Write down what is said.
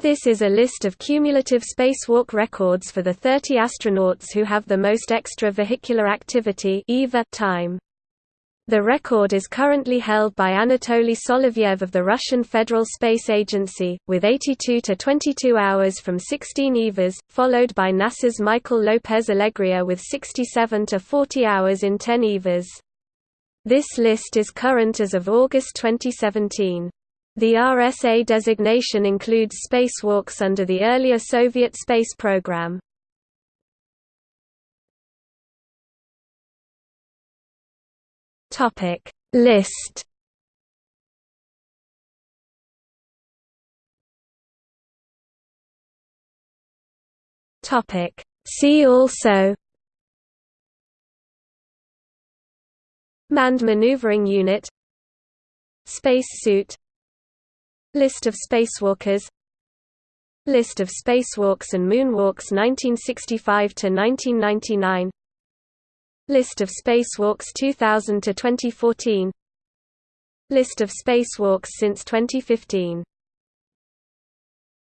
This is a list of cumulative spacewalk records for the 30 astronauts who have the most extravehicular activity time. The record is currently held by Anatoly Solovyev of the Russian Federal Space Agency, with 82 to 22 hours from 16 EVAs, followed by NASA's Michael Lopez Alegria with 67 to 40 hours in 10 EVAs. This list is current as of August 2017. The RSA designation includes spacewalks under the earlier Soviet space program. Topic List. Topic See also. Manned maneuvering unit. Space suit List of spacewalkers. List of spacewalks and moonwalks 1965 to 1999 List of spacewalks 2000 to 2014 List of spacewalks since 2015